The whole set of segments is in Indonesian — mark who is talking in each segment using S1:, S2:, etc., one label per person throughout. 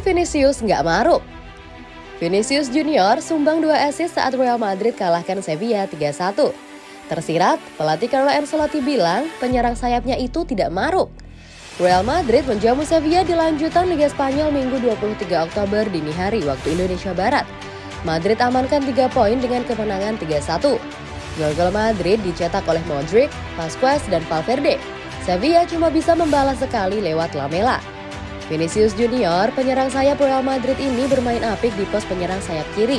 S1: Vinicius nggak maruk. Vinicius Junior sumbang dua assist saat Real Madrid kalahkan Sevilla 3-1. Tersirat, pelatih Carlo Ancelotti bilang penyerang sayapnya itu tidak maruk. Real Madrid menjamu Sevilla di lanjutan Liga Spanyol Minggu 23 Oktober dini hari waktu Indonesia Barat. Madrid amankan 3 poin dengan kemenangan 3-1. Gol-gol Madrid dicetak oleh Modric, Vasquez, dan Valverde. Sevilla cuma bisa membalas sekali lewat Lamela. Vinicius Junior, penyerang sayap Real Madrid ini bermain apik di pos penyerang sayap kiri.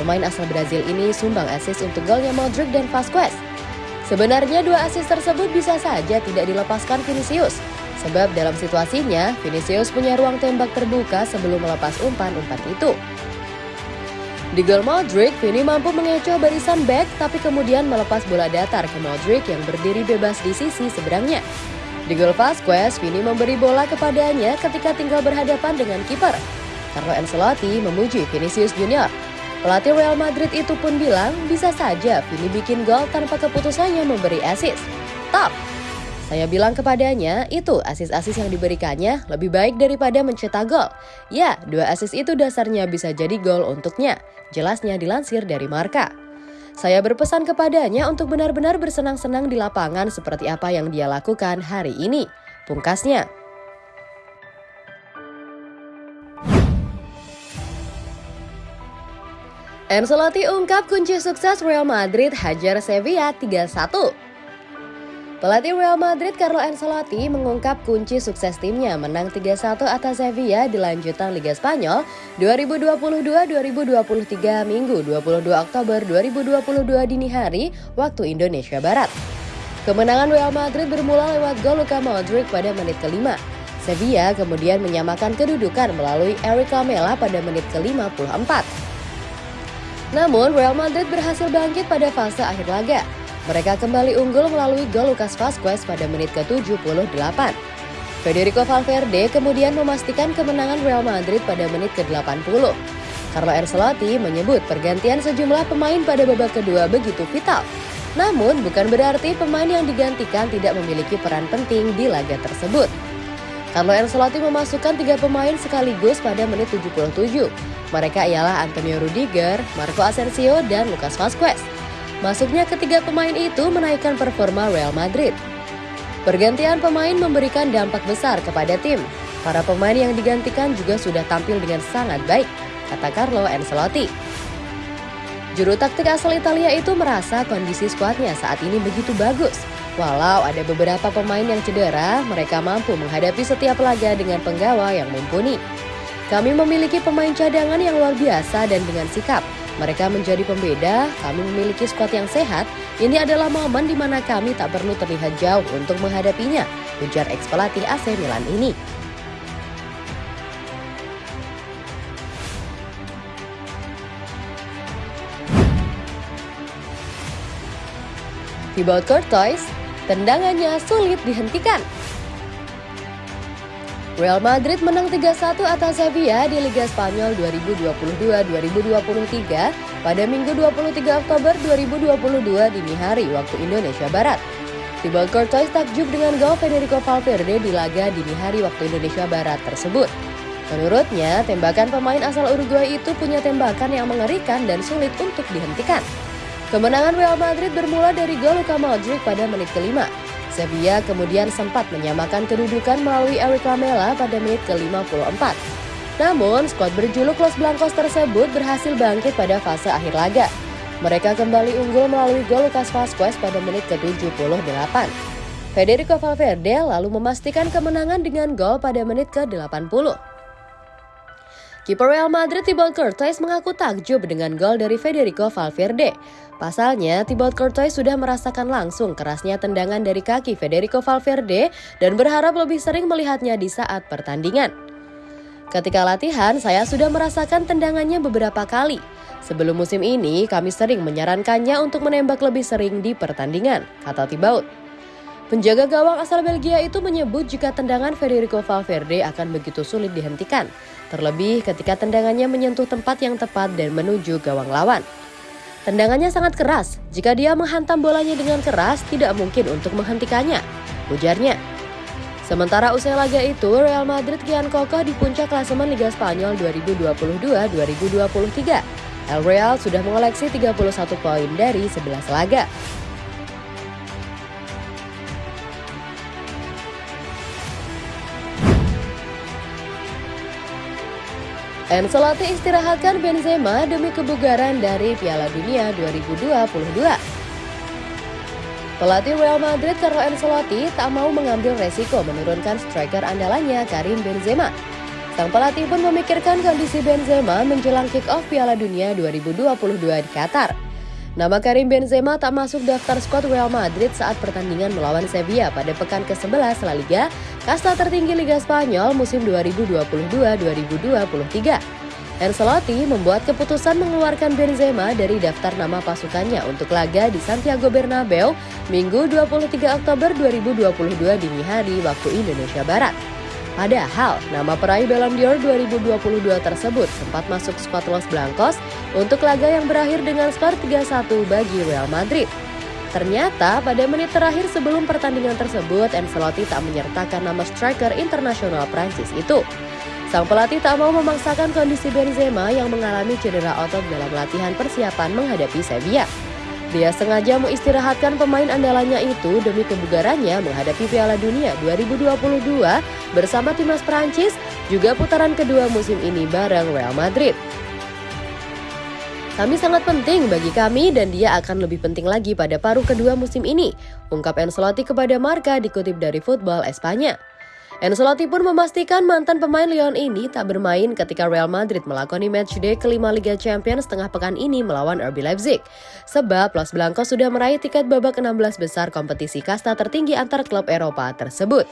S1: Pemain asal Brazil ini sumbang assist untuk golnya Modric dan Vasquez. Sebenarnya dua assist tersebut bisa saja tidak dilepaskan Vinicius. Sebab dalam situasinya, Vinicius punya ruang tembak terbuka sebelum melepas umpan-umpan itu. Di gol Modric, Vini mampu mengecoh barisan back tapi kemudian melepas bola datar ke Modric yang berdiri bebas di sisi seberangnya. Di gol Vasquez, Vini memberi bola kepadanya ketika tinggal berhadapan dengan kiper. Carlo Ancelotti memuji Vinicius Junior. Pelatih Real Madrid itu pun bilang bisa saja Vini bikin gol tanpa keputusannya memberi assist. Top! Saya bilang kepadanya, itu asis-asis yang diberikannya lebih baik daripada mencetak gol. Ya, dua asis itu dasarnya bisa jadi gol untuknya. Jelasnya dilansir dari Marka. Saya berpesan kepadanya untuk benar-benar bersenang-senang di lapangan seperti apa yang dia lakukan hari ini. Pungkasnya. Ancelotti ungkap kunci sukses Real Madrid hajar Sevilla 3-1. Pelatih Real Madrid Carlo Ancelotti mengungkap kunci sukses timnya menang 3-1 atas Sevilla di lanjutan Liga Spanyol 2022-2023 Minggu 22 Oktober 2022 dini hari waktu Indonesia Barat. Kemenangan Real Madrid bermula lewat gol Luka Modric pada menit kelima. Sevilla kemudian menyamakan kedudukan melalui Eric Lamela pada menit ke-54. Namun Real Madrid berhasil bangkit pada fase akhir laga mereka kembali unggul melalui gol Lucas Vazquez pada menit ke-78. Federico Valverde kemudian memastikan kemenangan Real Madrid pada menit ke-80. Carlo Ancelotti menyebut pergantian sejumlah pemain pada babak kedua begitu vital. Namun bukan berarti pemain yang digantikan tidak memiliki peran penting di laga tersebut. Carlo Ancelotti memasukkan tiga pemain sekaligus pada menit 77. Mereka ialah Antonio Rudiger, Marco Asensio, dan Lucas Vazquez. Masuknya ketiga pemain itu menaikkan performa Real Madrid. Pergantian pemain memberikan dampak besar kepada tim. Para pemain yang digantikan juga sudah tampil dengan sangat baik, kata Carlo Ancelotti. Juru taktik asal Italia itu merasa kondisi skuadnya saat ini begitu bagus. Walau ada beberapa pemain yang cedera, mereka mampu menghadapi setiap laga dengan penggawa yang mumpuni. Kami memiliki pemain cadangan yang luar biasa dan dengan sikap, mereka menjadi pembeda, kami memiliki skuad yang sehat, ini adalah momen di mana kami tak perlu terlihat jauh untuk menghadapinya, ujar ex pelatih AC Milan ini. Thibaut Courtois, tendangannya sulit dihentikan. Real Madrid menang 3-1 atas Sevilla di Liga Spanyol 2022-2023 pada Minggu 23 Oktober 2022 dini hari waktu Indonesia Barat. Thibaut Courtois takjub dengan gol Federico Valverde di laga dini hari waktu Indonesia Barat tersebut. Menurutnya, tembakan pemain asal Uruguay itu punya tembakan yang mengerikan dan sulit untuk dihentikan. Kemenangan Real Madrid bermula dari gol Luka Modric pada menit kelima. Sevilla kemudian sempat menyamakan kedudukan melalui Eric Lamela pada menit ke-54. Namun, skuad berjuluk Los Blancos tersebut berhasil bangkit pada fase akhir laga. Mereka kembali unggul melalui gol Lucas Vazquez pada menit ke-78. Federico Valverde lalu memastikan kemenangan dengan gol pada menit ke-80. Kiper Real Madrid Thibaut Courtois mengaku takjub dengan gol dari Federico Valverde. Pasalnya, Thibaut Courtois sudah merasakan langsung kerasnya tendangan dari kaki Federico Valverde dan berharap lebih sering melihatnya di saat pertandingan. Ketika latihan, saya sudah merasakan tendangannya beberapa kali. Sebelum musim ini, kami sering menyarankannya untuk menembak lebih sering di pertandingan, kata Thibaut. Penjaga gawang asal Belgia itu menyebut jika tendangan Federico Valverde akan begitu sulit dihentikan, terlebih ketika tendangannya menyentuh tempat yang tepat dan menuju gawang lawan. Tendangannya sangat keras, jika dia menghantam bolanya dengan keras tidak mungkin untuk menghentikannya, ujarnya. Sementara usai laga itu, Real Madrid kian kokoh di puncak klasemen Liga Spanyol 2022-2023. El Real sudah mengoleksi 31 poin dari 11 laga. Ancelotti istirahatkan Benzema demi kebugaran dari Piala Dunia 2022. Pelatih Real Madrid Carlo Ancelotti tak mau mengambil resiko menurunkan striker andalannya Karim Benzema. Sang pelatih pun memikirkan kondisi Benzema menjelang kick-off Piala Dunia 2022 di Qatar. Nama Karim Benzema tak masuk daftar skuad Real Madrid saat pertandingan melawan Sevilla pada pekan ke-11 La Liga, kasta tertinggi Liga Spanyol musim 2022-2023. Ancelotti membuat keputusan mengeluarkan Benzema dari daftar nama pasukannya untuk laga di Santiago Bernabeu Minggu 23 Oktober 2022 dini hari waktu Indonesia Barat. Padahal, nama peraih Ballon d'Or 2022 tersebut sempat masuk skuad Los Blancos untuk laga yang berakhir dengan skor 3-1 bagi Real Madrid. Ternyata pada menit terakhir sebelum pertandingan tersebut, Ancelotti tak menyertakan nama striker internasional Prancis itu. Sang pelatih tak mau memaksakan kondisi Benzema yang mengalami cedera otot dalam latihan persiapan menghadapi Sevilla. Dia sengaja mengistirahatkan pemain andalannya itu demi kebugarannya menghadapi Piala Dunia 2022 bersama timnas Prancis juga putaran kedua musim ini bareng Real Madrid. Kami sangat penting bagi kami dan dia akan lebih penting lagi pada paruh kedua musim ini, ungkap Ancelotti kepada Marca dikutip dari Football Espanya. Ancelotti pun memastikan mantan pemain Lyon ini tak bermain ketika Real Madrid melakoni matchday kelima Liga Champions setengah pekan ini melawan RB Leipzig. Sebab Los Blancos sudah meraih tiket babak 16 besar kompetisi kasta tertinggi antar klub Eropa tersebut.